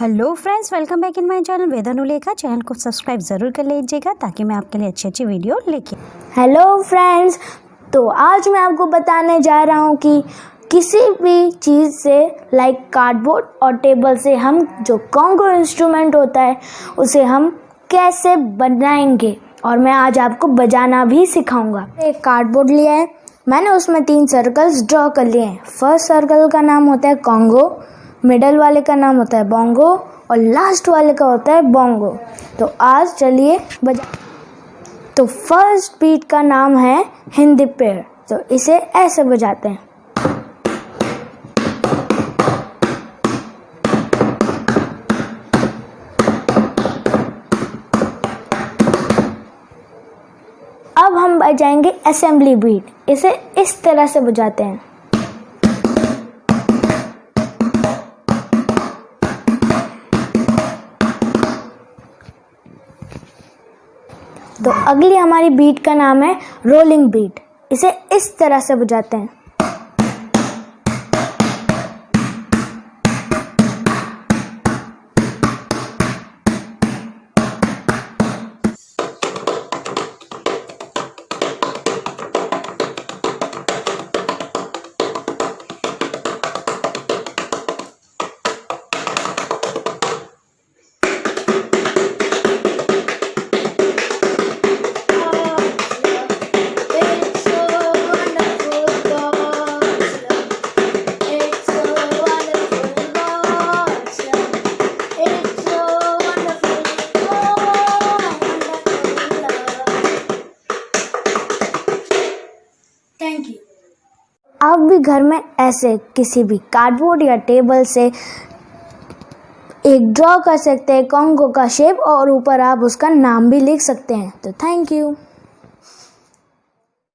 Hello friends welcome back in my channel Vedanu Lekha channel को subscribe ज़रूर कर लीजिएगा ताकि मैं आपके लिए अच्छी अच्छी वीडियो लेके हेलो फ्रेंड्स तो आज मैं आपको बताने जा रहा हूँ कि किसी भी चीज़ से लाइक कार्डबोर्ड और टेबल से हम जो कॉन्गो इंस्ट्रूमेंट होता है, उसे हम कैसे बनाएँगे? और मैं आज आपको बजाना भी सिखाऊँगा। एक कार्डबोर्ड लिया है। मैंने उसमें तीन सर्कल्स ड्रॉ कर लिए हैं। फ़र्स्ट सर्कल का नाम होता है कॉन्गो मिडल वाले का नाम होता है बोंगो और लास्ट वाले का होता है बोंगो तो आज चलिए बजा तो फ़र्स्ट बीट का नाम है हिंदी पेड़ तो इसे ऐसे बजाते हैं। अब हम बजाएँगे असेंबली बीट इसे इस तरह से बजाते हैं। तो अगली हमारी बीट का नाम है रोलिंग बीट इसे इस तरह से बजाते हैं। यू आप भी घर में ऐसे किसी भी कार्डबोर्ड या टेबल से एक ड्रॉ कर सकते हैं कॉन्गो का शेप और ऊपर आप उसका नाम भी लिख सकते हैं। तो थैंक यू